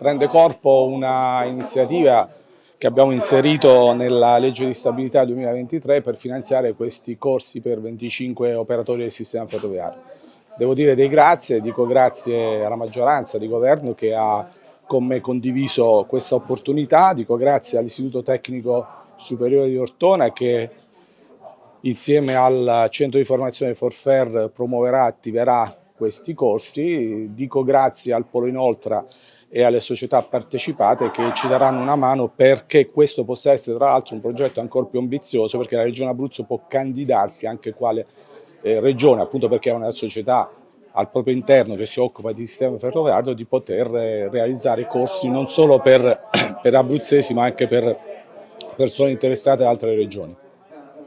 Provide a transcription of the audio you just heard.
prende corpo una iniziativa che abbiamo inserito nella legge di stabilità 2023 per finanziare questi corsi per 25 operatori del sistema ferroviario. Devo dire dei grazie, dico grazie alla maggioranza di governo che ha con me condiviso questa opportunità, dico grazie all'Istituto Tecnico Superiore di Ortona che insieme al centro di formazione Forfer promuoverà, attiverà questi corsi, dico grazie al Polo Inoltra e alle società partecipate che ci daranno una mano perché questo possa essere tra l'altro un progetto ancora più ambizioso perché la Regione Abruzzo può candidarsi anche quale eh, regione appunto perché è una società al proprio interno che si occupa di sistema ferroviario di poter eh, realizzare corsi non solo per, per abruzzesi ma anche per persone interessate da altre regioni.